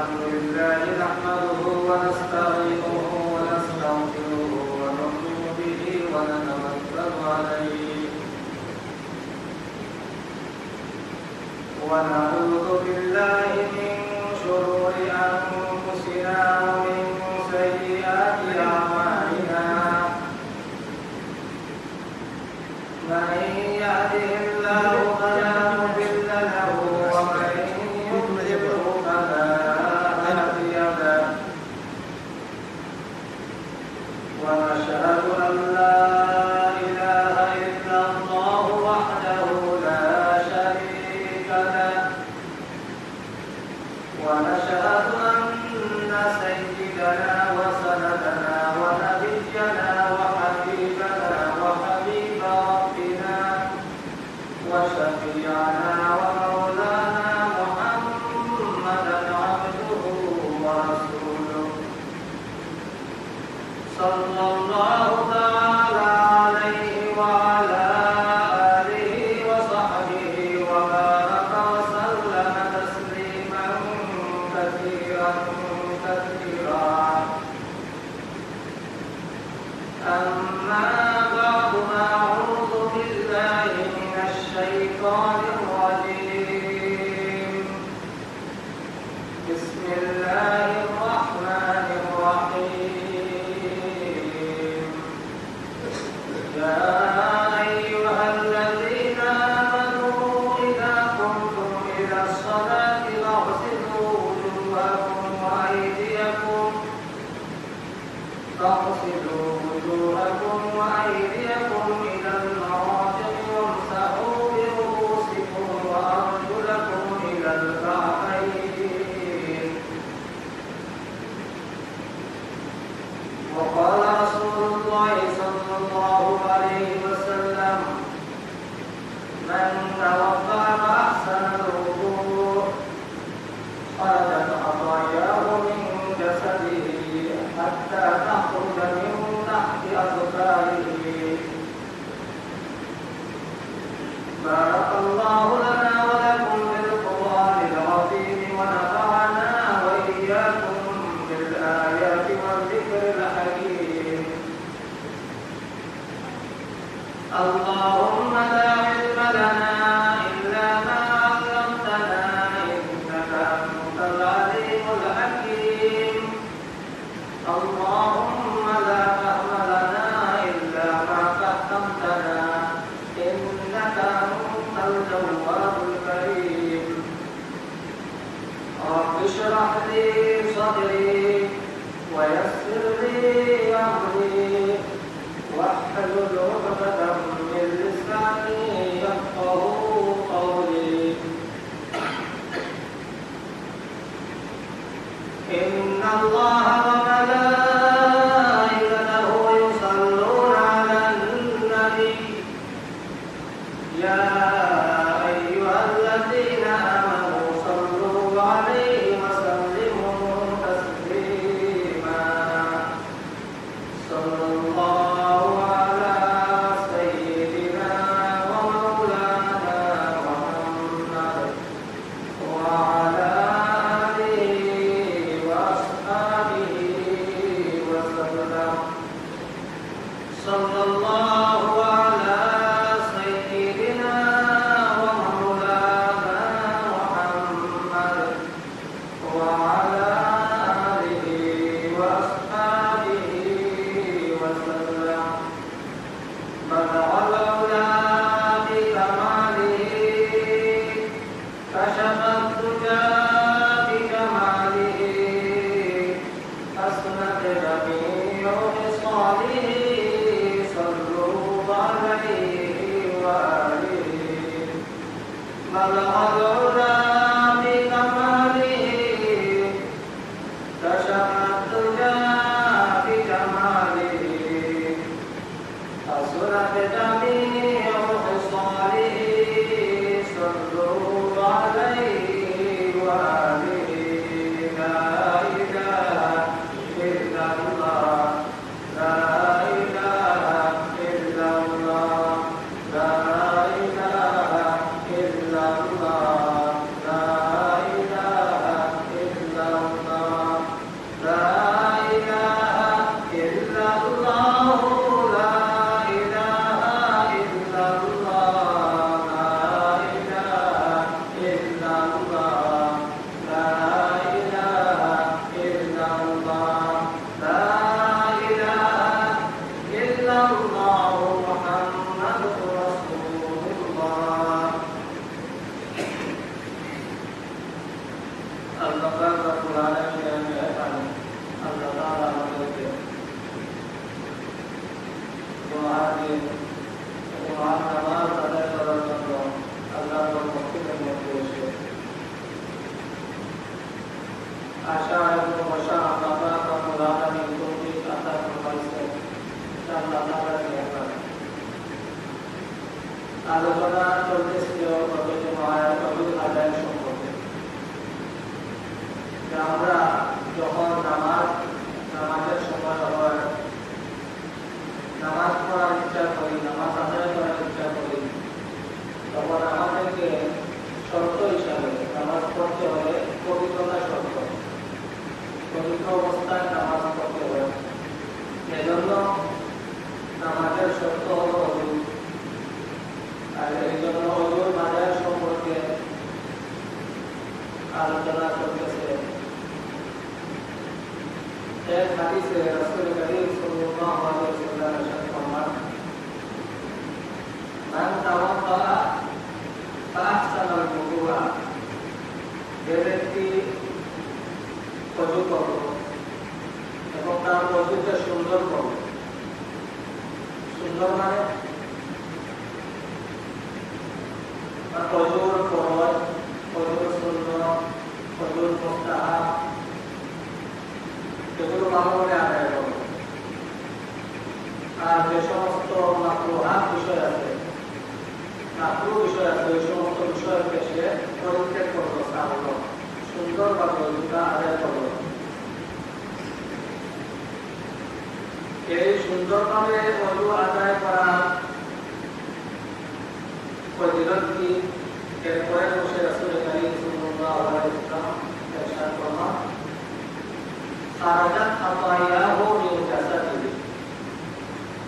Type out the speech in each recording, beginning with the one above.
الحمد لله نحمده ونستعينه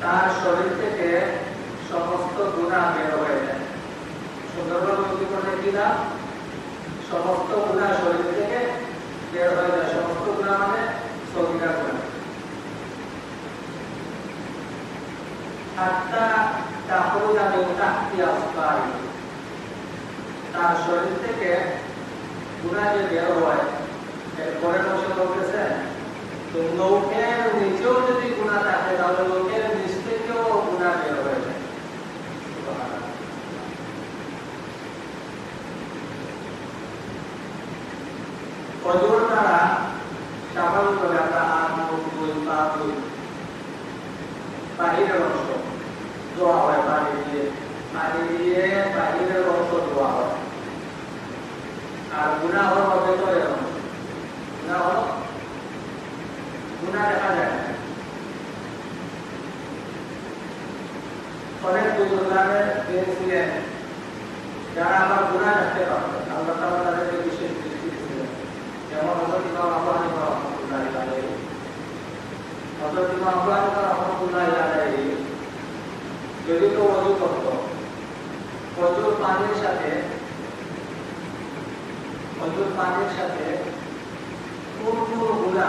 তার শরীর থেকে সমস্ত গুনাহ বের হয়ে যায়। সুন্দরভাবে উক্তি করলে কি না সমস্ত গুনাহ শরীর থেকে বের হয়ে যায়। সমস্ত গুনাহ মানে তাহতি আসফারি তার শরীর থেকে গুনাহ যে বের হয়, এরপরে বসে বলতেছে তো নিচেও যদি গুণা থাকে তাহলে লোকের নিচ থেকেও গুণা অংশ ধোয়া হয় পানি দিয়ে পানি দিয়ে বাহিরের অংশ ধোয়া হয় আর গুণা হলো ভেতরের অংশ গুণা হলো গুণা দেখা যায় অনেক বুজুর্গানের দিয়েছিলেন যারা আমার গুণা দেখতে পারতেন আল্লাহ তাআলা তাদেরকে বিশেষ দৃষ্টি দিয়েছিলেন যেমন হযরত ইমাম হানিফা রাহমাতুল্লাহি আলাইহি হযরত ইমাম হানিফা রাহমাতুল্লাহি আলাইহি যদি তো ওযু করত ওযুর পানির সাথে ওযুর পানির সাথে কোন কোন গুণা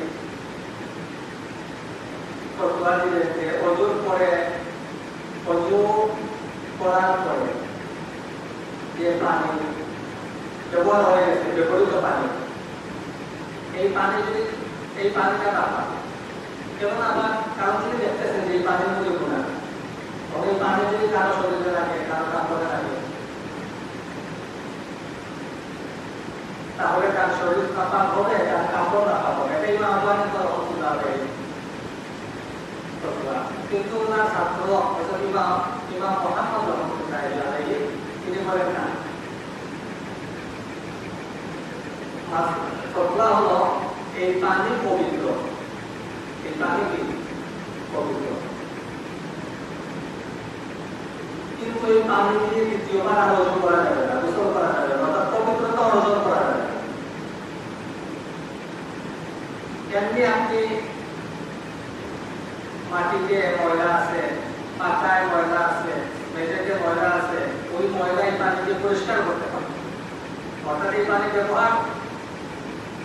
দিলেন যে অজুর পরে, অজু করার পরে যে পানি ব্যবহার হয়ে গেছে, ব্যবহৃত পানি, এই পানি যদি, এই পানিটা না পান আবার কারও যদি দেখতেছেন যে এই এই পানি যদি কারও শরীরে লাগে, কারও কাপড়ে লাগে, তাহলে তার শরীর কাপা হবে, তার কাপড় রাখা হবে এটাই মা রহমতুল্লাহ কিন্তু ওনার ছাত্র ইমাম ইমাম মোহাম্মদ রহমতুল্লাহ আলাইহি তিনি বলেন না ফতোয়া হলো এই পানি পবিত্র এই পানি কি পবিত্র কিন্তু এই পানি দিয়ে দ্বিতীয়বার আর অর্জন করা যাবে না গোসল করা যাবে না অর্থাৎ পবিত্রতা অর্জন করা যাবে না এমনি আপনি মাটিতে ময়লা আছে, পাতায় ময়লা আছে, মেঝেতে ময়লা আছে, ওই ময়লা এই পানি দিয়ে পরিষ্কার করতে পারবে অর্থাৎ এই পানি ব্যবহার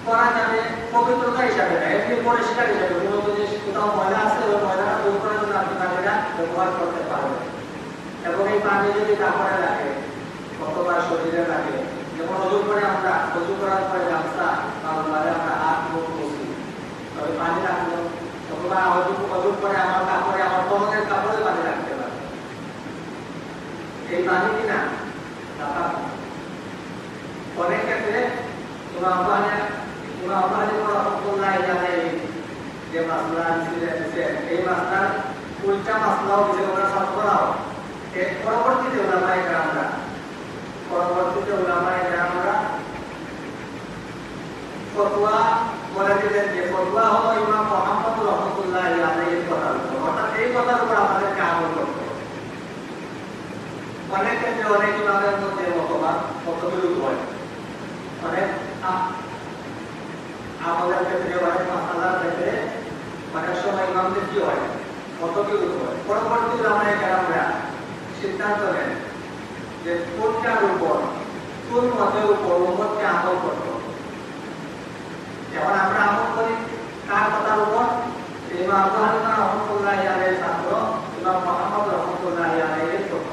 করা যাবে পবিত্রতা হিসাবে না, এমনি পরিষ্কার হিসাবে কোনো যদি কোথাও ময়লা আছে, ওই ময়লাটা দূর করার জন্য আপনি পানিটা ব্যবহার করতে পারবেন এবং এই পানি যদি কাপড়ে লাগে, অথবা শরীরে লাগে, যেমন অজু করে আমরা, অজু করার পরে গামছা তারপরে আমরা হাত মুখ মুছি, তবে পানি রাখল করে এই পানি কিনা অনেক ক্ষেত্রে আলাইহি যে ওরা সব করাও। এর পরবর্তীতে ওলামায়ে কেরামরা, পরবর্তীতে ওলামায়ে ফতোয়া বলে দিলেন যে, ফতোয়া হলো ইমাম মোহাম্মদ রহমতুল্লাহ আলাইহির কথার উপর অর্থাৎ এই কথার উপর আমাদেরকে আমল করতে হবে অনেক অনেক ইমামের মধ্যে মতবাদ মতবিরোধ হয় অনেক আমাদের ক্ষেত্রে মাসালার ক্ষেত্রে অনেক সময় ইমামদের কি হয়? মতবিরোধ হয় পরবর্তী আমরা সিদ্ধান্ত নেন যে কোনটার উপর, কোন মতের উপর উম্মতকে আমল করতে যেমন আমরা আমল করি, কার কথার উপর? ইমাম আবু হানিফা রহমতুল্লাহ আলাইহির ছাত্র ইমাম মুহাম্মদ রহমতুল্লাহ আলাইহির পুত্র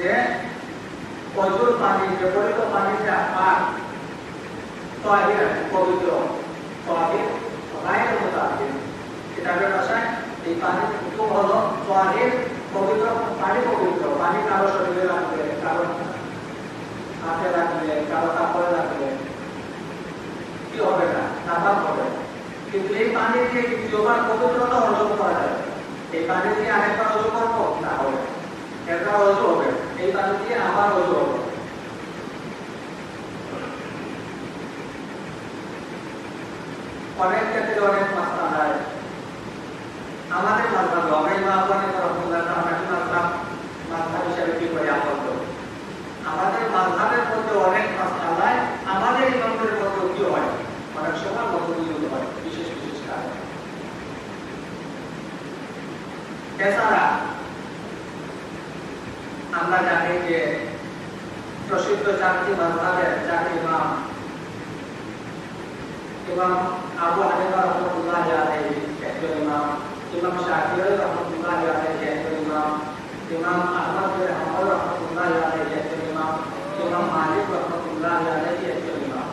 যে প্রচুর পানি, বিপরীত পানিটা পাক তহির পবিত্র তহির গায়ের মোতাবেক কিতাবের ভাষায় এই পানি খুব হলো তহির পবিত্র পানি পবিত্র। পানি কারও শরীরে লাগবে, কারও হাতে লাগবে, কারও কাপড়ে লাগবে। কি হবে না? নাপাক হবে। কিন্তু এই পানি দিয়ে দ্বিতীয়বার পবিত্রতা অর্জন করা যাবে এই পানি দিয়ে আরেকবার অজু করব? না হবে। একবার অজু হবে। এই পানি দিয়ে আবার অজু অনেক ক্ষেত্রে অনেক মাত্রা হয় আমাদের আমরা এই মাত্রা রহমতুল্লাহ আমরা কি মাত্রা? মাত্রা হিসাবে কি করে করব আমাদের মাঝহাবের মধ্যে অনেক মাসালায় আমাদের ইমামদের মধ্যে কি হয়? অনেক সময় মতবিরোধ হয়। বিশেষ বিশেষ কারণে। এছাড়া আমরা জানি যে প্রসিদ্ধ চারটি মাঝহাবের চারটি ইমাম। ইমাম আবু হানিফা রহমতুল্লাহ আলাইহি একজন ইমাম। ইমাম শাফিঈ রহমতুল্লাহ আলাইহি একজন ইমাম। ইমাম আহমদ বিন হাম্বল রহমতুল্লাহ আলাইহি একজন ইমাম। ইমাম মালিক রহমতুল্লাহ আলাইহি একজন ইমাম।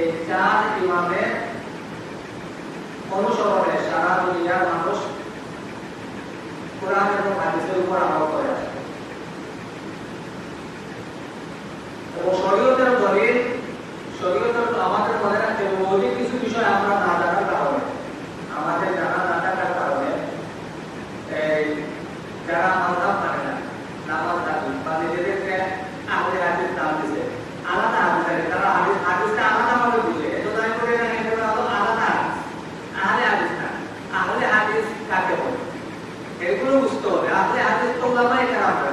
এই চার ইমামের অনুসরণে সারা দুনিয়ার মানুষ কোরআন এবং হাদিসের উপর আমল করে। আসে এবং শরীয়তের দলিল শরীয়তের আমাদের মনে রাখতে হবে মৌলিক কিছু বিষয় আমরা না জানার কারণে আমাদের জানা না থাকার কারণে এই যারা মানধাম মানে না নামাজ দাবি বা নিজেদেরকে আহলে হাদিস নাম দিছে আলাদা হাদিস আছে তারা হাদিস হাদিসটা আলাদা ভাবে বুঝে এজন্য আমি করে রাখি এটা হলো আলাদা হাদিস আহলে হাদিস না আহলে হাদিস কাকে বলে এগুলো বুঝতে হবে আহলে হাদিস তো ওলামাই কেরামরা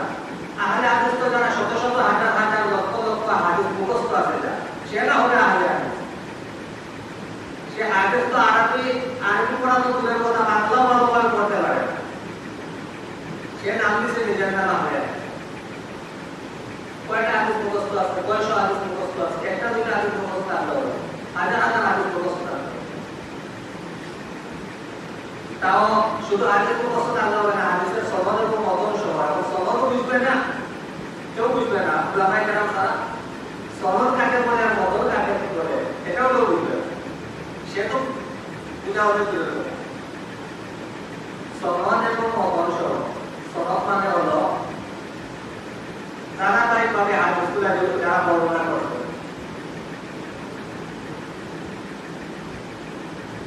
আহলে হাদিস তো যারা শত শত হাজার হাজার লক্ষ লক্ষ হাদিস মুখস্থ আছে যা সেটা হবে আহলে হাদিস সে হাদিস তো আরবি আরবি পড়া তো দূরের কথা বাংলা ভালোভাবে পড়তে পারে না। সে নাম দিছে নিজের নাম আহলে হাদিস কয়টা হাদিস মুখস্থ আছে কয়শো হাদিস মুখস্থ আছে একটা দুইটা হাদিস মুখস্থ আনতে হবে হাজার হাজার হাদিস মুখস্থ আনতে হবে শুধু হাদিস মুখস্থ আনতে হবে না হাদিসের সনদের উপর মতন সহ এবং সনদও বুঝবে না। কেউ বুঝবে না উলামাই কেরাম ছাড়া সনদ কাকে বলে আর মতন কাকে বলে এটাও কেউ বুঝবে সে তো বুঝা অনেক কথা সনদ এবং সহ সনদ মানে হলো ধারাবাহিকভাবে হাদিসগুলো যারা বর্ণনা করছে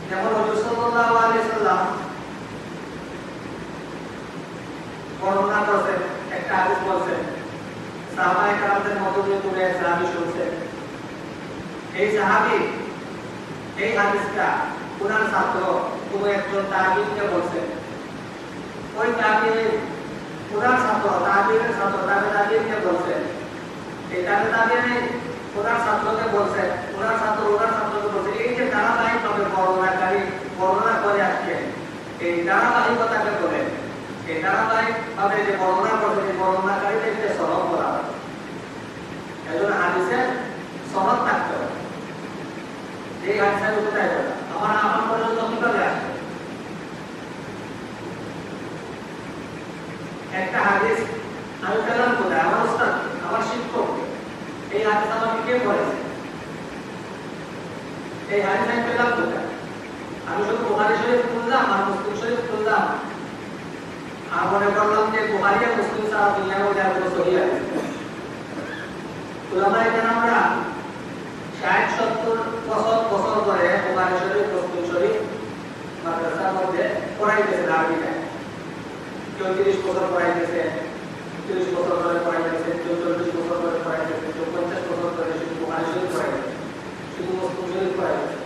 যেমন হুজুর সাল্লাল্লাহু আলাইহি সাল্লাম বর্ণনা করছেন একটা হাদিস বলছেন সাহাবায়ে کرامদের মধ্য দিয়ে কোনো এক সাহাবী শুনছেন এই সাহাবী, এই হাদিসটা ওনার ছাত্র কোনো একজন তাবিনকে বলছেন ওই তাবিন ওনার ছাত্র তাবিনের ছাত্র, তাবে তাবিনকে বলছেন এই তাবে তাবিনে ওনার ছাত্রকে বলছেন ওনার ছাত্র ওনার ছাত্রকে বলছে, এই যে ধারাবাহিকভাবে বর্ণনাকারী, বর্ণনা করে আসছেন এই ধারাবাহিকতাকে বলেন এই থাকতে হবে। আমার একটা হাদিস আমি পেলাম কোথায়? আমার ওস্তাদ, আমার এই হাদিস আমাকে কে পড়েছে এই হাদিস আমি পেলাম আমি শুধু বুখারি শরীফ খুললাম আর মুসলিম আর মনে করলাম যে আর মুসলিম ছাড়া দুনিয়ার মধ্যে আর কোনো সহি আছে। উলামা এখানে আমরা ষাট, সত্তর বছর বছর ধরে বুখারি শরীফ, মুসলিম শরীফ মাদ্রাসার মধ্যে পড়াইতেছে আরবিটায় কেউ তিরিশ বছর পড়াইতেছে তিরিশ বছর ধরে পড়াইতেছে কেউ বছর ধরে পড়াইতেছে কেউ বছর ধরে শুধু বুখারি শরীফ পড়াইতেছে, শুধু মুসলিম শরীফ পড়াইতেছে।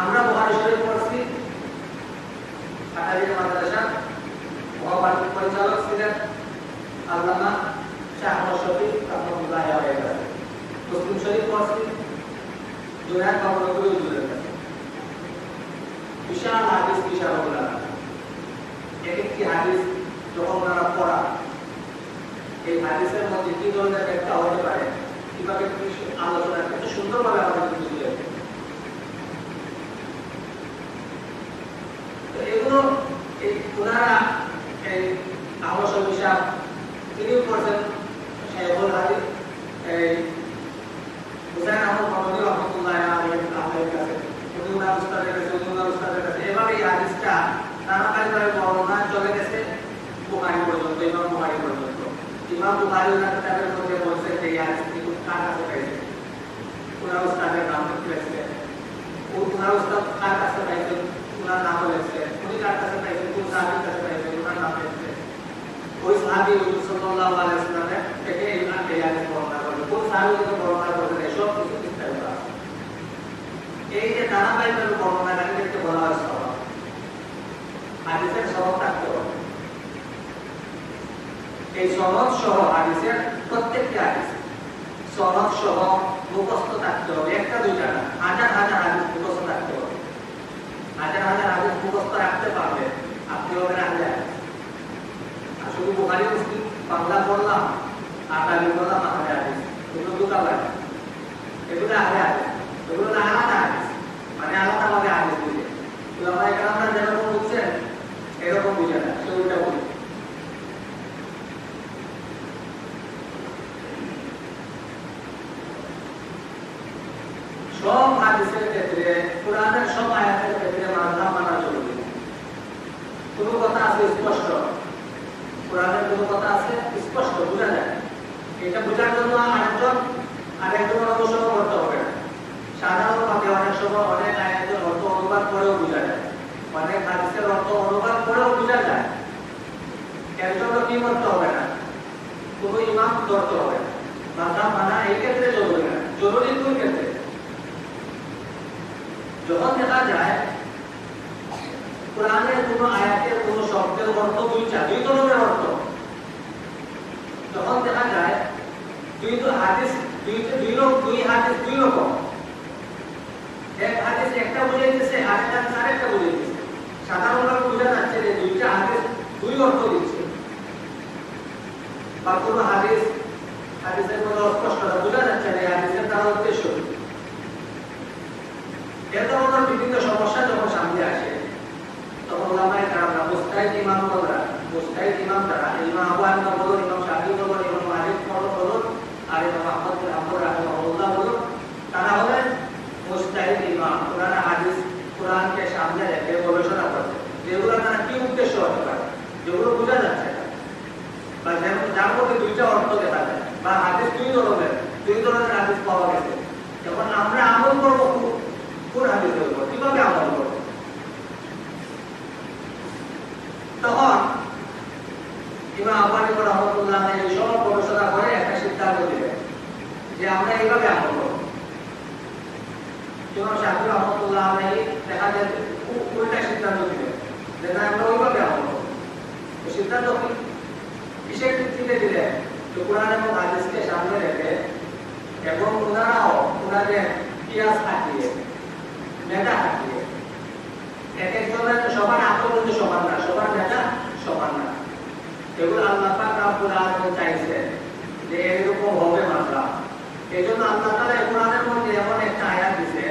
আমরা বুখারি শরীফ কাটারিয়া মাদ্রাসা মহাবাড়ির পরিচালক ছিলেন আল্লামা শাহ শফিক রহমতুল্লাহ আলাইহি মুসলিম শরীফ পড়ছি জুনায়দ বাবুরকুল হুজুরের কাছে। বিশাল হাদিস, বিশাল ওগুলা এক একটি হাদিস যখন ওনারা পড়া এই হাদিসের মধ্যে কি ধরনের ব্যাখ্যা হতে পারে, কীভাবে আলোচনা কত সুন্দরভাবে আমাদের বুঝিয়ে তো এগুলো ওনারা শফি সাহেব তিনিও করছেন শেখুল হাদিস, এই হুসাইন আহমদ মাহমুদি রহমতুল্লাহ আলহের কাছে উনি উস্তাদের কাছে উনি উস্তাদের কাছে, এভাবে এই হাদিসটা ধারাবাহিকভাবে বর্ণনা চলে গেছে, বুখারি পর্যন্ত, ইমাম বুখারি পর্যন্ত। ইমাম বুখারি ওনার কিতাবের মধ্যে বলছে যে এই হাদিসটি কার কাছে পাইছে ওনার উস্তাদের নাম লিখছে ওনার উস্তাদ কার কাছে পাইছে ওনার নাম লিখছে উনি কার কাছে পাইছে, কোন সাহাবীর কাছে পাইছে ওনার নাম লিখছে ওই সাহাবী সাল্লাল্লাহু আলাইহি ওয়াসাল্লামের থেকে এই এই হাদিস বর্ণনা করবে কোন সাহাবী থেকে বর্ণনা করবে এসব কিছু বিস্তারিত আছে। এই যে ধারাবাহিকভাবে বর্ণনাকারীদেরকে বলা হয় হাদিসের স্বভাব থাকতে হবে। এই সনদ সহ হাদিসের প্রত্যেকটি হাদিস সনদ সহ মুখস্থ থাকতে হবে। একটা দুইটা না, হাজার হাজার হাদিস মুখস্থ হাজার হাজার হাদিস মুখস্থ রাখতে পারবে। আপনি হবেন আর শুধু বুখারি মুসলিম, বাংলা পড়লাম, আর দাবি করলাম আহলে এগুলো দুটা লাগে এগুলো আহলে হাদিস এগুলো না আলাদা হাদিস। মানে আলাদাভাবে হাদিস বুঝে উলামা একরামরা যেরকম বুঝছেন এরকম বুঝে না সেটা উল্টা সব হাদিসের ক্ষেত্রে, কোরআনের সব আয়াতের ক্ষেত্রে মাঝহাব মানা জরুরি। কোনো কথা আছে স্পষ্ট? কোরআনের কোনো কথা আছে স্পষ্ট? বোঝা যায়? এটা বোঝার জন্য আরেকজন আরেকজন অনুসরণ করতে হবে। না সাধারণভাবে অনেক সময় অনেক আয়াতের অর্থ অনুবাদ করেও বোঝা যায়। অনেক হাদিসের অর্থ অনুবাদ করেও বোঝা যায়। এর জন্য কি করতে হবে না? কোনো ইমাম ধরতে হবে না। মাথা মানা এই ক্ষেত্রে জরুরি না। জরুরি কোন ক্ষেত্রে? যখন দেখা যায় কোরআনের কোন আয়াতের কোন শব্দের অর্থ দুই ধরনের অর্থ। যখন দেখা যায়, দুই তো হাদিস, দুই দুই লোক দুই হাদিস দুই রকম। এক হাদিস একটা বুঝাইতেছে আরেকটা হাদিস আরেকটা বুঝাইতেছে সাধারণভাবে বোঝা যাচ্ছে যে দুইটা হাদিস দুই অর্থ দিচ্ছে। বা কোনো হাদিস, হাদিসের মধ্যে অস্পষ্টতা বোঝা যাচ্ছে না হাদিসের দ্বারা উদ্দেশ্য। কি এ বিভিন্ন সমস্যা যখন সামনে আসে, তখন ওলামায়ে কেরামরা, মুস্তাহিদ ইমামরা মুস্তাহিদ ইমাম তারা ইমাম আবু হানিফা বলুন, ইমাম শাফি বলুন, ইমাম মালিক বলুন আর ইমাম আহমদ বিন হাম্বল রাহিমাহুল্লাহ বলুন, তারা হলেন মুস্তাহিদ ইমাম। কোরআন হাদিস, কোরআনকে সামনে রেখে গবেষণা করছে যেগুলো তারা কি উদ্দেশ্য হতে পারে, যেগুলো বোঝা যাচ্ছে না। বা যেমন, যার মধ্যে দুইটা অর্থ দেখা যায়, বা হাদিস দুই ধরনের দুই ধরনের হাদিস পাওয়া গেছে। যখন আমরা কোন কীভাবে আমল করবে? তখন ইমাম আবানি রহমতুল্লাহ এই সব গবেষণা করে একটা সিদ্ধান্ত দিলেন যে আমরা এইভাবে আমল করব। ইমাম শাহুর রহমতুল্লাহ আলহী দেখা যায় উল্টা সিদ্ধান্ত দিলেন যে না, আমরা ওইভাবে আমল করব। সিদ্ধান্ত কি? কিসের ভিত্তিতে দিলেন? তো কোরআন এবং হাদিসকে সামনে রেখে এবং ওনারাও ওনাদের ইতিহাস থাকিয়ে মেধা থাকবে এক একজনের সবার আক্রমণ সমান না, সবার মেধা সমান না। এগুলো আল্লাহ রাব্বুল চাইছেন যে এরকম হবে মাত্রা এজন্য আল্লাহ তাআলা এই কোরআনের মধ্যে এমন একটা আয়াত দিয়েছে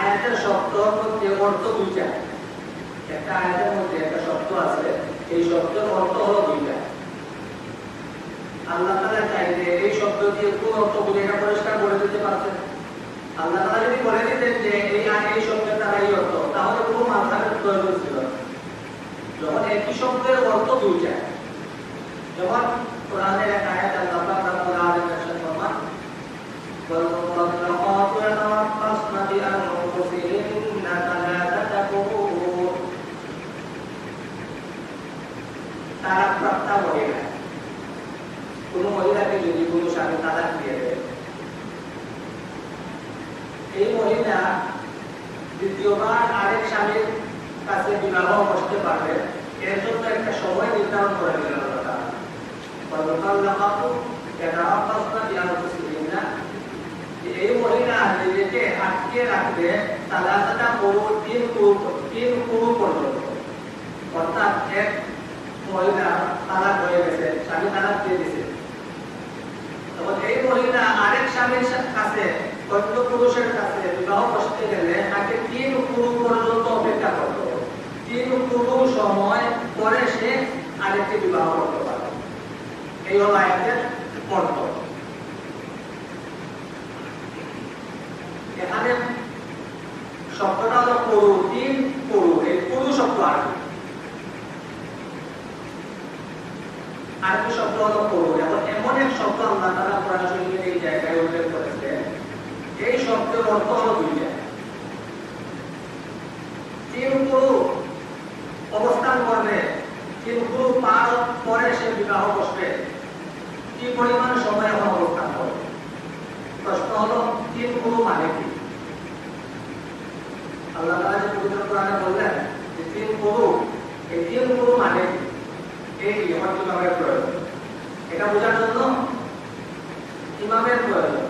আয়াতের শব্দ মধ্যে অর্থ দুইটা। একটা আয়াতের মধ্যে একটা শব্দ আছে, এই শব্দের অর্থ হলো দুইটা। আল্লাহ তাআলা চাইলে এই শব্দ দিয়ে কোন অর্থ বুঝে এটা পরিষ্কার করে দিতে পারছেন আল্লাহ তাআলা যদি বলে দিতেন যে এই এই শব্দের দ্বারা এই অর্থ, তাহলে কোনো মাথার প্রয়োজন ছিল যখন একই শব্দের অর্থ দুইটা যখন কোরআনের এক আয়াত আল্লাহ পাক রব্বুল শব্দের অর্থ হলো দুইটা। পুরু অবস্থান করবে, তিন পুরু পার সে বিবাহ বসবে। কি পরিমাণ সময় এখন অবস্থান করবে? প্রশ্ন হলো, তিন গুরু মানে কি? আল্লাহ যে পবিত্র কোরআনে বললেন যে তিন গুরু এই তিন গুরু মানে এই আমার ইমামের প্রয়োজন? এটা বোঝার জন্য ইমামের প্রয়োজন।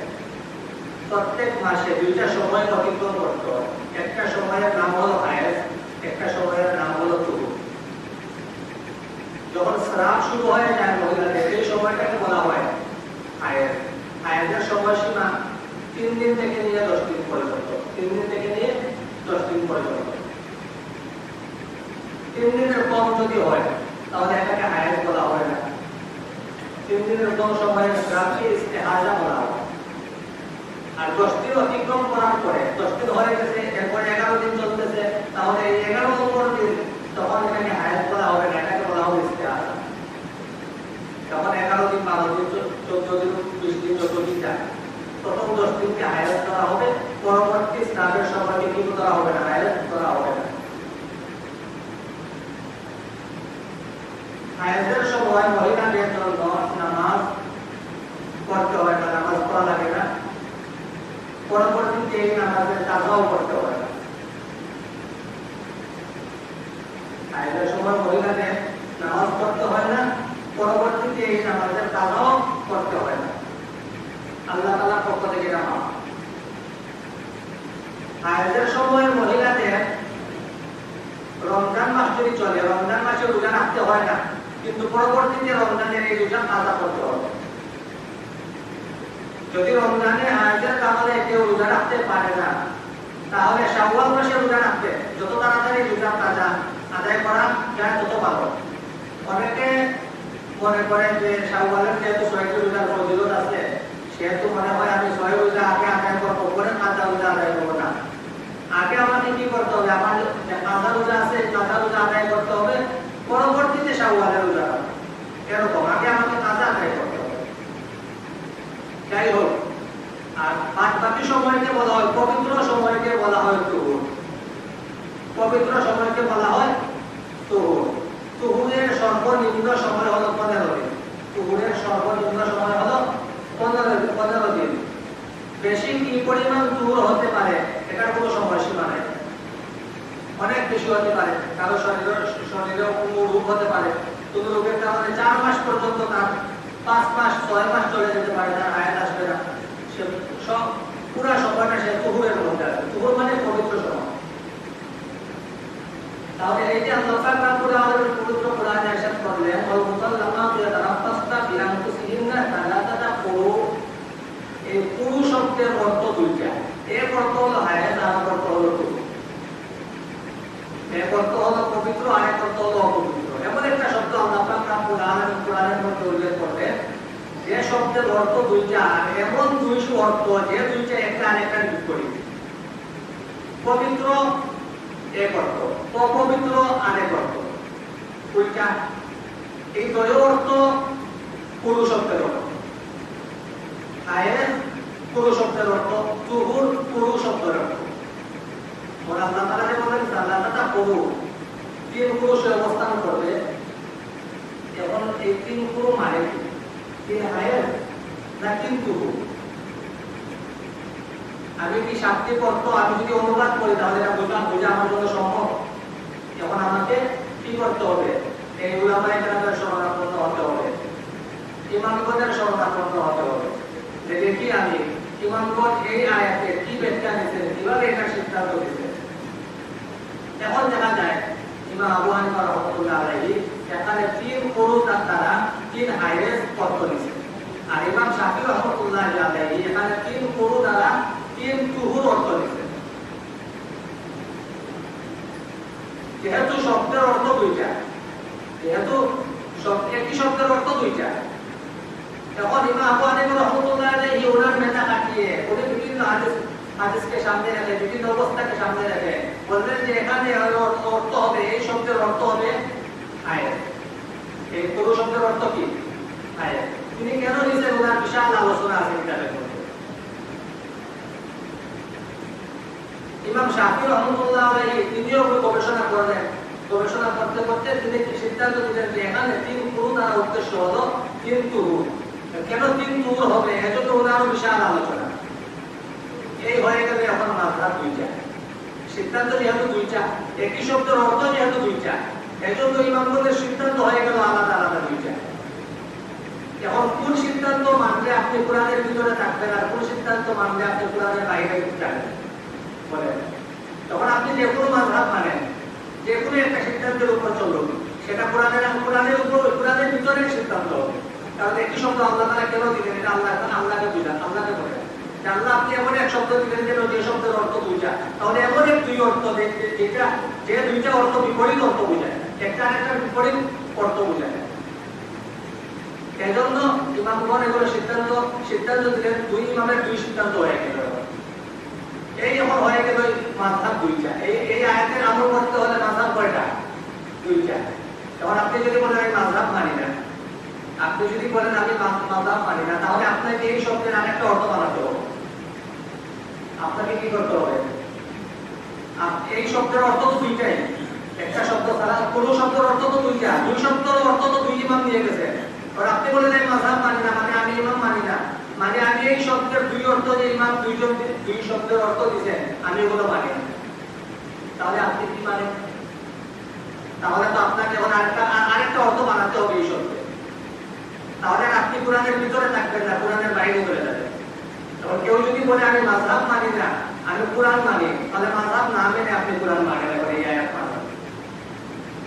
প্রত্যেক মাসে দুইটা সময় অতিক্রম করতে একটা সময়ের নাম হলো হায়েস একটা সময়ের নাম হলো তুরু যখন স্রাব শুরু হয়ে যায় মহিলাদের এই সময়টাকে বলা হয় হায়েস হায়েজের সময়সীমা তিন দিন থেকে নিয়ে দশ দিন পর্যন্ত। তিন দিন থেকে নিয়ে দশ দিন পর্যন্ত। তিন দিনের কম যদি হয়, তাহলে এটাকে হায়েজ বলা হয় না। তিন দিনের কম সময়ের গ্রামকে ইস্তেহাজা বলা হয়। আর দশ দিন অতিক্রম করার পরে দশ দিন হয়ে গেছে, এরপরে এগারো দিন চলতেছে, তাহলে এগারো নম্বর দিন তখন এটাকে হায়াত বলা হবে না এটাকে বলা হবে ইস্তেহাজা। যখন এগারো দিন, বারো দিন চোদ্দ দিন, বিশ দিন, যত দিন যায়, প্রথম দশ দিনকে হায়াত করা হবে, পরবর্তী স্নানের সময়কে কি করা হবে না, হায়াত করা হবে না। হায়াতের সময় মহিলাদের জন্য নামাজ পড়তে হয় না, নামাজ পড়া লাগে না। পরবর্তীতে এই নামাজের কাজাও করতে হয়। না সময় মহিলাদের নামাজ পড়তে হয় না, পরবর্তীতে এই নামাজের কাজাও করতে হয় না। আল্লাহ তাআলার পক্ষ থেকে নামাজ হায়াতের সময় মহিলাদের রমজান মাস যদি চলে, রমজান মাসে রোজা রাখতে হয় না, কিন্তু পরবর্তীতে রমজানের এই রোজা কাজা করতে হবে। যদি রমজানে হায়াতের কারণে কেউ রোজা রাখতে পারে না। তাহলে শাওয়াল মাসে রোজা রাখতে যত তাড়াতাড়ি রোজা কাজা আদায় করা যায়, তত ভালো। অনেকে মনে করেন যে শাওয়ালের যেহেতু ছয়টি রোজার ফজিলত আছে, সেহেতু মনে হয় আমি ছয় রোজা আগে আদায় করব পরে কাজা রোজা আদায় করব না। আগে আমাকে কি করতে হবে? আমার কাজা রোজা আছে কাজা রোজা আদায় করতে হবে। পরবর্তীতে শাওয়ালের রোজা রাখব। এরকম আগে আমাকে কাজা আদায় করতে হবে যাই হোক, আর বাকি সময়কে বলা হয়, পবিত্র সময়কে বলা হয় তুহুর। পবিত্র সময়কে বলা হয় তুহুর। তুহুরের সর্বনিম্ন সময় হলো পনেরো দিন। কুকুরের সর্বনিম্ন সময় হলো পনেরো পনেরো দিন। বেশি কি পরিমাণ দূর হতে পারে, এটার কোনো সময়সীমা নেই। অনেক বেশি হতে পারে, কারও শরীরে শরীরে হতে পারে। কোনো রোগের কারণে চার মাস পর্যন্ত তার পাঁচ মাস, ছয় মাস চলে যেতে পারে তার আয়াত আসবে না। সে সব, পুরা সময়টা সে তুহুরের মধ্যে আছে। তুহুর মানে পবিত্র সময়। তাহলে এই যে আল্লাহ পাক রাব্বুল আলামিন পবিত্র কোরআনে ইরশাদ করলেন, ওয়াল মুসাল্লামাতু ইয়াতারাফাসনা বিআনফুসিহিন্না সালাতাতা কুরু এই কুরু শব্দের অর্থ দুইটা। এক অর্থ হলো হায়াত, আর অর্থ হলো কুরু। এক অর্থ হলো পবিত্র, আর এক অর্থ হলো অপবিত্র। এমন একটা শব্দ আল্লাহ পাক আলামিন কোরআনের মধ্যে উল্লেখ যে শব্দের অর্থ দুইটা এমন দুইশো অর্থ যে দুইটা একটা আরেকটা বিপরীত পবিত্র এক অর্থ, অপবিত্র আরেক অর্থ। ওইটা এই দ্বয় অর্থ পুরু শব্দের অর্থ। আয়ের পুরু শব্দের অর্থ, তুহুর পুরু শব্দের অর্থ। ওর আল্লাহ বলেন সালাতাটা পুরু তিন পুরুষে অবস্থান করবে। এখন এই তিন পুরু মানে কি? আয়ের না তিন তুহু আমি কি শাব্দিক অর্থ আমি যদি অনুবাদ করি, তাহলে বোঝা আমার জন্য সম্ভব? এখন আমাকে কি করতে হবে? এই উলামায়ে শরণাপন্ন হতে হবে। ইমামগণের শরণাপন্ন হতে হবে। যে দেখি আমি ইমামগণ এই আয়াতে কি ব্যাখ্যা দিচ্ছেন কীভাবে এটা সিদ্ধান্ত দিচ্ছেন এখন দেখা যায়, ইমাম আবু হানিফা রহমতুল্লাহ এখানে তিন পুরুষ তারা তিন হাইরেস অর্থ দিচ্ছেন আর ইমাম শাফি রহমতুল্লাহ আলাইহি এখানে তিন পুরু দ্বারা তিন তুহুর অর্থ দিচ্ছেন যেহেতু শব্দের অর্থ দুইটা, যেহেতু একই শব্দের অর্থ দুইটা। এখন ইমাম আবু হানিফা রহমতুল্লাহ আলাইহি ওনার মেধা কাটিয়ে উনি বিভিন্ন হাদিস হাদিসকে সামনে রেখে, বিভিন্ন অবস্থাকে সামনে রেখে বললেন যে এখানে অর্থ হবে, এই শব্দের অর্থ হবে আয়াত। এই পুরো শব্দের অর্থ কি? ওনার বিশাল আলোচনা আছে কিতাবের মধ্যে ইমাম শাফি রহমতুল্লাহ সিদ্ধান্ত দিলেন যে এখানে তিন সিদ্ধান্ত যেহেতু দুইটা, একই শব্দের অর্থ যেহেতু দুইটা। এজন্য সিদ্ধান্ত হয়ে গেল, আলাদা আলাদা দুইটা। এখন কোন সিদ্ধান্ত মানলে আপনি কোরআনের ভিতরে থাকবেন আর কোন সিদ্ধান্ত মানলে আপনি কোরআনের বাইরে বলেন তখন আপনি যে কোনো মানেন, যে কোনো একটা সিদ্ধান্তের উপর সেটা কোরআনের কোরআনের উপর, কোরআনের ভিতরে সিদ্ধান্ত হবে। কারণ শব্দ আল্লাহ তারা কেন দিলেন? এটা আল্লাহ আল্লাহকে বুঝান, আল্লাহকে বলেন। আল্লাহ আপনি এমন এক শব্দ দিলেন যেন যে শব্দের অর্থ দুইটা তাহলে এমন এক দুই অর্থ যেটা, যে দুইটা অর্থ বিপরীত অর্থ বোঝায়। একটা বিপরীত অর্থ এজন্য সিদ্ধান্ত সিদ্ধান্ত দুই দুই সিদ্ধান্ত এই আপনি যদি বলেন আমি মানি না, আপনি যদি বলেন আমি না, তাহলে আপনাকে এই শব্দের আরেকটা অর্থ বানাতে হবে। আপনাকে কি করতে হবে? এই শব্দের অর্থ দুইটাই। একটা শব্দ ছাড়া কোন শব্দের অর্থ তো দুই শব্দের অর্থ তো দুই ইমাম গেছে। আর আপনি বলেন আমি মানি না। মানে আমি ইমাম মানি না। মানে আমি এই শব্দের দুই অর্থ যে ইমাম দুইজন দুই শব্দের অর্থ আমি ওগুলো মানি না। তাহলে আপনি কি মানেন? তাহলে তো আপনাকে এখন আরেকটা আরেকটা অর্থ বানাতে হবে এই শব্দে। তাহলে আপনি কোরআনের ভিতরে থাকবেন না, কোরআনের বাইরে চলে যাবেন। তখন কেউ যদি বলে, আমি মাঝহাব মানি না, আমি কোরআন মানি, তাহলে মাঝহাব না মেনে আপনি কোরআন মানেন এবার এই আয়াত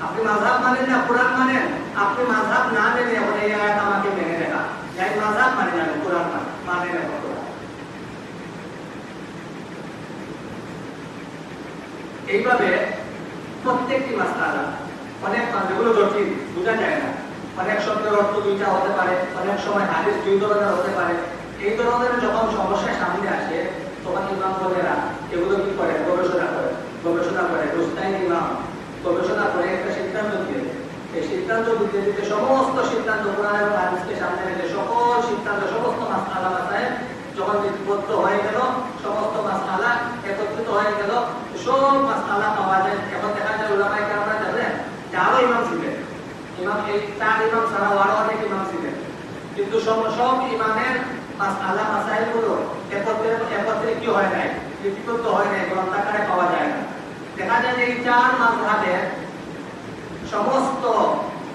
আপনি মাঝহাব মানেন না, কোরআন মানেন? আপনি মাঝহাব না মেনে এখন এই আয়াত আমাকে মেনে দেখা যাই মাযহাব মানে না, কোরআন মানে না এইভাবে প্রত্যেকটি মাসআলা অনেক যেগুলো জটিল, বোঝা যায় না। অনেক শব্দের অর্থ দুইটা হতে পারে, অনেক সময় হাদিস দুই ধরনের হতে পারে এই ধরনের যখন সমস্যা সামনে আসে তখন ইমাম বলেরা এগুলো কি করে গবেষণা করে গবেষণা করে রুস্তাইন ইমাম গবেষণা করে একটা সিদ্ধান্ত দিয়ে এই দিতে সমস্ত সিদ্ধান্ত কোরআনের হাদিসকে সামনে রেখে সকল সিদ্ধান্ত, সমস্ত মাসআলা মাসায় যখন লিপিবদ্ধ হয়ে গেল, সমস্ত মাসআলা একত্রিত হয়ে গেল, সব মাসআলা পাওয়া যায়। এখন দেখা যায় উলামায়ে কেরামরা জানেন যে আরও ইমাম ছিলেন। ইমাম এই চার ইমাম ছাড়াও আরও অনেক ইমাম ছিলেন। কিন্তু সব ইমামের আল্লাহ মাসাইলগুলো একত্রে একত্রে কি হয় নাই? লিপিবদ্ধ হয় নাই গ্রন্থাকারে পাওয়া যায় না। দেখা যায় যে এই চার মাঝহাবের সমস্ত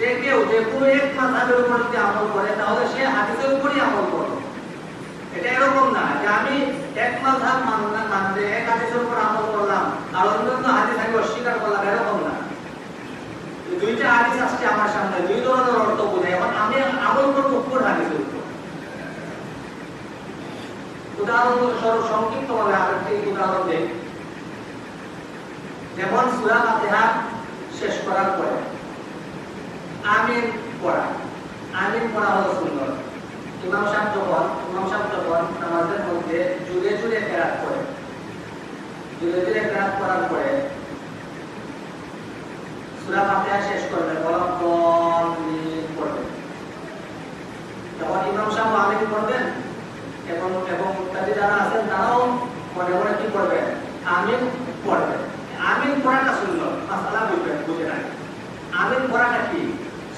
যে কেউ যে কোনো এক মাঝহাবের উপর যদি আমল করে, তাহলে সে হাদিসের উপরই আমল করবে। এটা এরকম না যে আমি এক মাঝহাব মানলাম মানলে এক হাদিসের উপর আমল করলাম, আর অন্যান্য হাদিস আমি অস্বীকার করলাম, এরকম না। দুইটা হাদিস আসছে আমার সামনে, দুই ধরনের অর্থ বোঝায়। এখন আমি আমল করব কোন হাদিসের উপর? উদাহরণস্বরূপ সংক্ষিপ্ত ভাবে আরেকটি উদাহরণ দেই। যেমন সূরা ফাতিহা শেষ করার পরে। আমিন পড়া। আমিন পড়া হলো সুন্দর। ইমাম সাহেব যখন ইমাম সাহেব যখন নামাজের মধ্যে জুড়ে জুড়ে কেরাত করে, জুড়ে জুড়ে কেরাত করার পরে সূরা ফাতিহা শেষ করবে পড়বে যখন ইমাম সাহেব আমিন পড়বেন এবং এবং তাদের যারা আছেন তারাও মনে মনে কি করবেন আমিন পড়বে আমিন পড়াটা সুন্দর। মাসালা বুঝবেন বুঝে আমিন পড়াটা কি?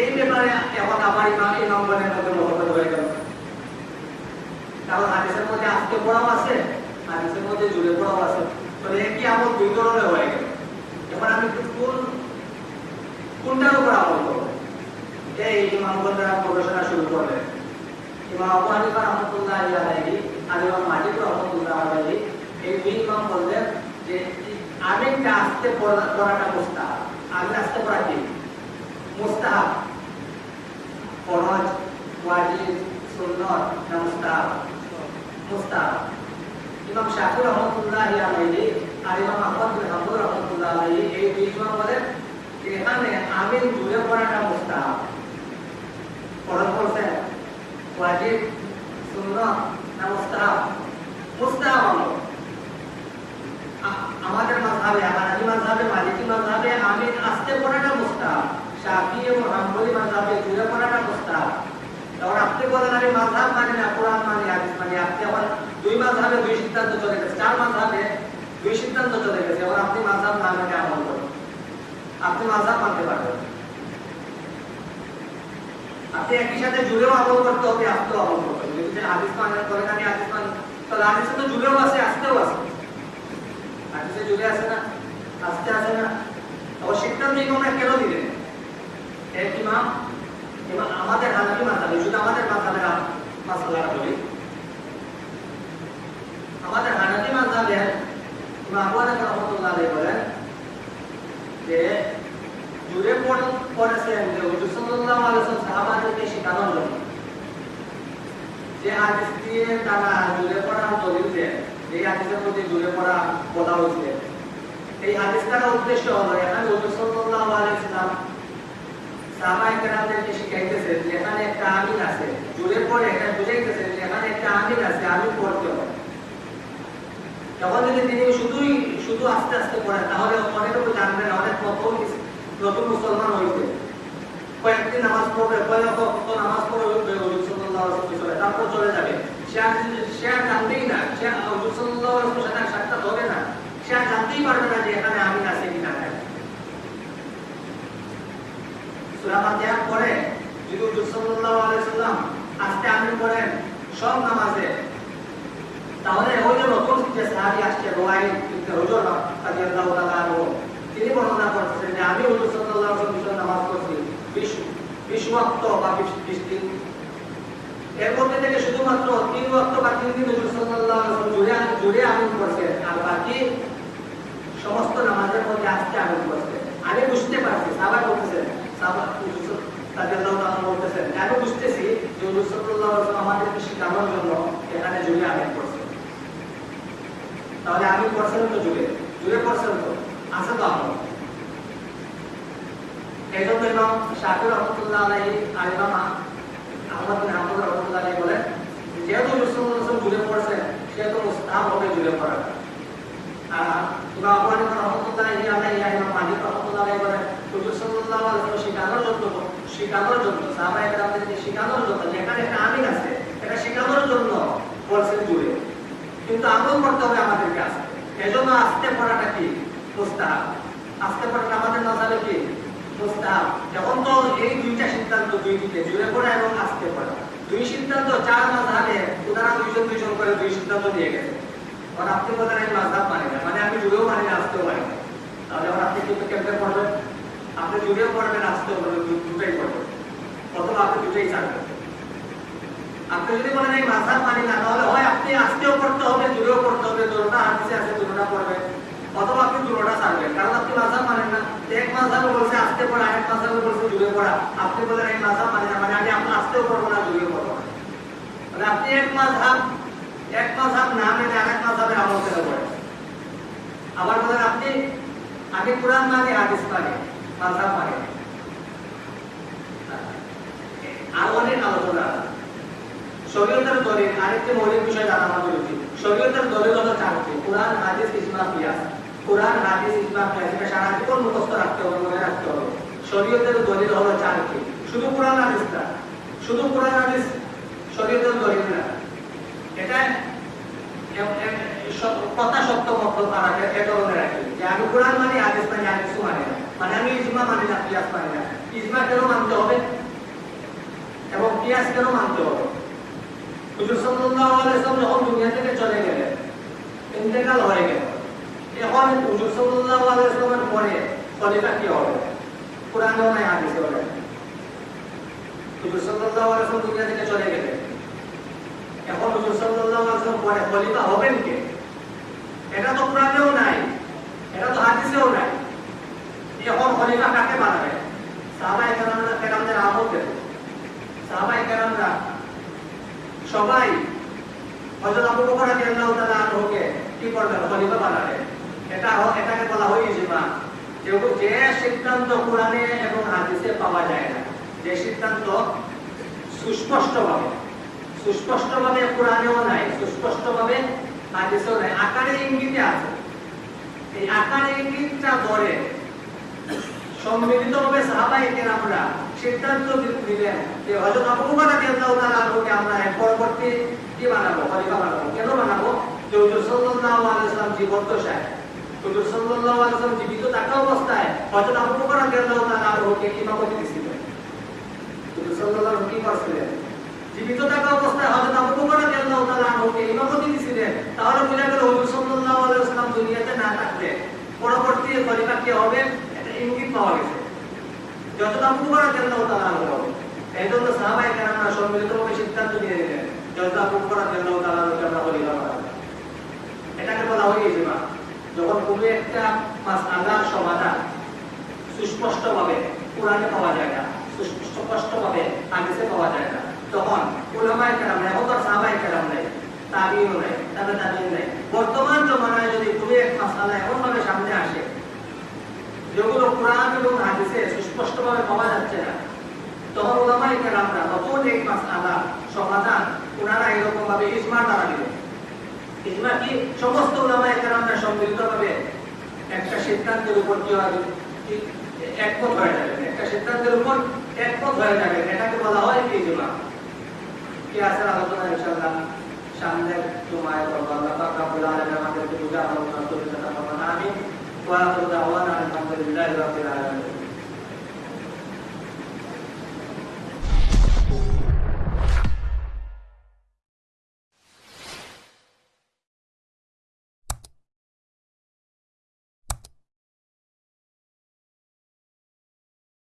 এই ব্যাপারে এখন আমার ইমাম নম্বরের মধ্যে মহব্বত হয়ে গেল কারণ হাদিসের মধ্যে আসতে পড়াও আছে, হাদিসের মধ্যে জুড়ে পড়াও আছে। তাহলে একই আমল দুই ধরনের হয়ে গেল? এবার আমি কোন, কোনটার উপর আমল করব? এই ইমামগণরা গবেষণা শুরু করলেন ইমাম আবু হানিফা রহমতুল্লাহ আলাইহি আর ইমাম মালিক রহমতুল্লাহ আলাইহি, এই দুই ইমাম বললেন যে আমিনটা আসতে পড়া, পড়াটা মুস্তাহাব। আমিন আসতে পড়া কি? মুস্তাহাব। ফরজ ওয়াজিব সুন্নাত না মুস্তাহাব ইমাম শাফি রহমতুল্লাহ আলাইহি আর ইমাম আহমদ বিন হাম্বল রহমতুল্লাহ আলাইহি এই দুই ইমাম বলেন, এখানে আমিন জুড়ে পড়াটা মুস্তাহাব ফরজ করছেন ওয়াজিব সুন্নাত না মুস্তাহাব মুস্তাহাব আমাদের মাযহাবে হানাফি মাযহাবে মালিকি মাযহাবে আমিন আসতে পড়াটা মুস্তাহাব শাফি এবং হাম্বলি মাযহাবে জুড়ে পড়াটা মুস্তাহাব তখন আপনি বলেন আমি মাযহাব মানে না, কোরআন মানে হাদিস মানে। মানে মানে তো জুড়েও আছে আসতেও আছে। হাদিসে জুড়ে আছে না আসতে আছে না। আবার সিদ্ধান্ত ইমামরা কেন দিলেন? এক ইমাম ইমাম আমাদের হানাফি মাসালে শুধু আমাদের মাসালের মাসালাটা বলি। আমাদের হানাফি মাসালে আবু হানিফা বলেন যে, জুড়ে পড়েছেন যে হুজুর সাল্লাল্লাহু সাহাবাদেরকে শেখানোর জন্য যে হাদিস দিয়ে তারা জুড়ে পড়ার দলিল দেন এই হাদিসের মধ্যে জুড়ে পড়া বলা হয়েছে। এই হাদিস দ্বারা উদ্দেশ্য হলো এখানে হুজুর সাল্লাল্লাহু আলাইহি সাহাবায়ে কেরামদেরকে শিখাইতেছে যে এখানে একটা আমিন আছে। জুড়ে পড়ে এটা বুঝাইতেছে যে এখানে একটা আমিন আছে, আমিন পড়তে হবে। যখন যদি তিনি শুধুই, শুধু আস্তে আস্তে পড়েন, তাহলে অনেকটুকু জানবেন, অনেক নতুন নতুন মুসলমান হইতে। কয়েকদিন নামাজ পড়বে কয়েক নামাজ পড়বে তারপর চলে যাবে। সে আর সে না, সে সাক্ষাৎ হবে না, সে আর জানতেই পারবে না যে এখানে আমিন আছে কি না সূরা ফাতিহা যদি হুজুর সাল্লাল্লাহু আলাইহি ওয়াসাল্লাম আস্তে আমিন পড়েন সব নামাজে। তাহলে ওই যে নতুন যে সাহাবী আসছে রোয়াই হুজুর রাদিয়াল্লাহু তাআলা তিনি বর্ণনা করছেন যে আমি হুজুর সাল্লাল্লাহু আলাইহি ওয়াসাল্লাম নামাজ পড়ছি 20 20 ওয়াক্ত বা 20 দিন। এর মধ্যে থেকে শুধুমাত্র তিন দিন হুজুর সাল্লাল্লাহু আলাইহি আর বাকি সমস্ত নামাজের মধ্যে আজকে আমিন করছেন আমি বুঝতে পারছি সাহাবা বলতেছেন আমি যে জুড়ে আমিন করছেন তাহলে আমি করছেন তো জুড়ে জুড়ে করছেন তো আছে তো আমল এই জন্য ইমাম শাফি রহমতুল্লাহ আলাইহি আর ইমাম আহমদ হাম্বল রহমতুল্লাহ আলাইহি বলেন যেহেতু রসুল্লাহ জুড়ে পড়ছেন সেহেতু মুস্তাহাব হবে জুড়ে পড়া আর ইমাম আবু হানিফা রহমতুল্লাহ আলাইহি আর ইমাম মালিক রহমতুল্লাহ আলাইহি বলেন হুজুর সাল্লাল্লাহু আলাইহি ওয়াসাল্লাম শেখানোর জন্য শেখানোর জন্য সাহাবা একরামদেরকে শেখানোর জন্য, যেখানে একটা আমিন আছে এটা শেখানোর জন্য বলছেন জুড়ে কিন্তু আমল করতে হবে আমাদেরকে আস্তে এজন্য আস্তে পড়াটা কি? মুস্তাহাব। আস্তে পড়াটা আমাদের নজরে কি? মুস্তাহাব। এখন তো এই দুইটা সিদ্ধান্ত দুই দিকে, জুড়ে পড়া এবং আস্তে পড়া। দুই সিদ্ধান্ত, চার মাঝহাবে ওনারা দুইজন দুইজন করে দুই সিদ্ধান্ত দিয়ে গেছে। আপনি বলেন আমি মাঝহাব মানি না। মানে আমি জুড়েও মানি না আসতেও মানি না। তাহলে আপনি কিন্তু কেমনে পড়বেন? আপনি জুড়েও পড়বেন পড়বেন দু- দুটাই পড়বেন অথবা আপনি দুটাই চাকবেন আপনি যদি বলেন, এই মাঝহাব মানি না, তাহলে হয় আপনি আজকেও পড়তে হবে জুড়েও পড়তে হবে, দুটোটা হাদিসে আছে, দুটোটা পড়বেন অথবা আপনি দুটোটা ছাড়বেন কারণ আপনি মাঝহাব মানেন না। এক মাঝহাবে বলছে আস্তে পড়া এক মাঝহাবে বলছে জুড়ে পড়া। আপনি বলেন, এই মাঝহাব মানি না মানে আমি আপনি আস্তেও পড়ব না জুড়েও পড়ব না। মানে আপনি এক মাঝহাব এক মাঝহাব না মেনে আরেক মাঝহাবের আমল করে পড়েন। আবার বলেন, আপনি আমি কোরআন মানি, হাদিস মানি। হলো চারটি শুধু কোরআন, হাদিস শুধু কোরআন, হাদিস শরীয়তের দলিল না। কথা সত্য মত তারা এ ধরনের রাখি যে আমি কোরআন মানি, হাদিস মানি কিছু মানি না। মানে আমি ইজমা মানি না কিয়াস মানি না। ইজমা কেন মানতে হবে? এবং কিয়াস কেন মানতে হবে? হুজুর সাল্লাল্লাহু আলাইহি দুনিয়া থেকে চলে গেলেন, ইন্তেকাল হয়ে গেল। এখন হুজুর সাল্লাল্লাহু আলাইহি পরে খলিফা কি হবে? কোরআনেও নাই, হাদিসেও নাই। হুজুর সাল্লাল্লাহু আলাইহি দুনিয়া থেকে চলে এখন হুজুর সাল্লাল্লাহু আলাইহি পরে খলিফা হবেন কে? এটা তো কোরআনেও নাই, এটা তো হাদিসেও নাই। এখন খলিফা কাকে বানাবে? সাহাবায়ে কেরামরা কেরামদের আমল দেখো সাহাবায়ে কেরামরা সবাই হযরত আবু বকর রাদিয়াল্লাহু তাআলা আনহুকে কি করবেন? খলিফা বানাবেন এটা এটাকে বলা হয় ইজমা। যে যে সিদ্ধান্ত কোরআনে এবং হাদিসে পাওয়া যায় না, যে সিদ্ধান্ত সুস্পষ্টভাবে সুস্পষ্টভাবে কোরআনেও নাই, সুস্পষ্টভাবে হাদিসেও নাই, আকারে ইঙ্গিতে আছে। এই আকারে ইঙ্গিতটা ধরে সম্মিলিতভাবে সাহাবাই কেরামরা সিদ্ধান্ত দিলেন যে হযরত আবু বকর রাদিয়াল্লাহু তাআলা আনহুকে আমরা এর পরবর্তী কি বানাবো? খলিফা বানাবো। কেন বানাবো? যে হুজুর সাল্লাল্লাহু আলাইহি ওয়াসাল্লাম জীবদ্দশায় হুজুর সাল্লাল্লাহু আলাইহি ওয়াসাল্লাম জীবিত থাকা অবস্থায় হযরত আবু বকর রাদিয়াল্লাহু তাআলা আনহুকে ইমামতি দিয়েছিলেন? হুজুর সাল্লাল্লাহু আলাইহি কি করছিলেন? জীবিত থাকা অবস্থায় হযরত আবু বকর রাদিয়াল্লাহু তাআলা আনহুকে ইমামতি দিয়েছিলেন? তাহলে বোঝা গেল হুজুর সাল্লাল্লাহু আলাইহি ওয়াসাল্লাম দুনিয়াতে না থাকলে পরবর্তী খলিফা কে হবে? পাওয়া গেছে। যত আবু বকর রাদিয়াল্লাহু তাআলা এই জন্য সাহাবায়ে কেরামরা সম্মিলিতভাবে সিদ্ধান্ত নিয়ে নিলেন যত আবু বকর রাদিয়াল্লাহু তাআলা আমরা খলিফা এটাকে বলা হয় ইজমা। যখন কোনো একটা মাসআলার সমাধান সুস্পষ্টভাবে কোরআনে পাওয়া যায় না, সুস্পষ্টভাবে হাদিসে পাওয়া যায় না, তখন উলামায়ে কেরাম তো সাহাবায়ে কেরাম নাই, তাবিও নাই তাবে তাবিন নাই। বর্তমান জমানায় যদি কোনো এক মাসআলা এমন ভাবে সামনে আসে যেগুলো কোরআন এবং হাদিসে সুস্পষ্টভাবে পাওয়া যাচ্ছে না, তখন উলামায়ে কেরামরা নতুন এক মাসআলা সমাধান ওনারা এরকম ভাবে ইজমা দ্বারা দিলেন। ইজমা কি? সমস্ত উলামায়ে কেরামরা সম্মিলিতভাবে একটা সিদ্ধান্তের উপর কি হয়? একমত হয়ে যাবেন একটা সিদ্ধান্তের উপর একমত হয়ে যাবেন এটাকে বলা হয় ইজমা? কি আছে আলোচনা ইনশাআল্লাহ? সামনে তোমায় করব আল্লাহ আমাদেরকে বুঝার আলোচনা করে আমিন। واخر دعوانا الحمد لله رب العالمين.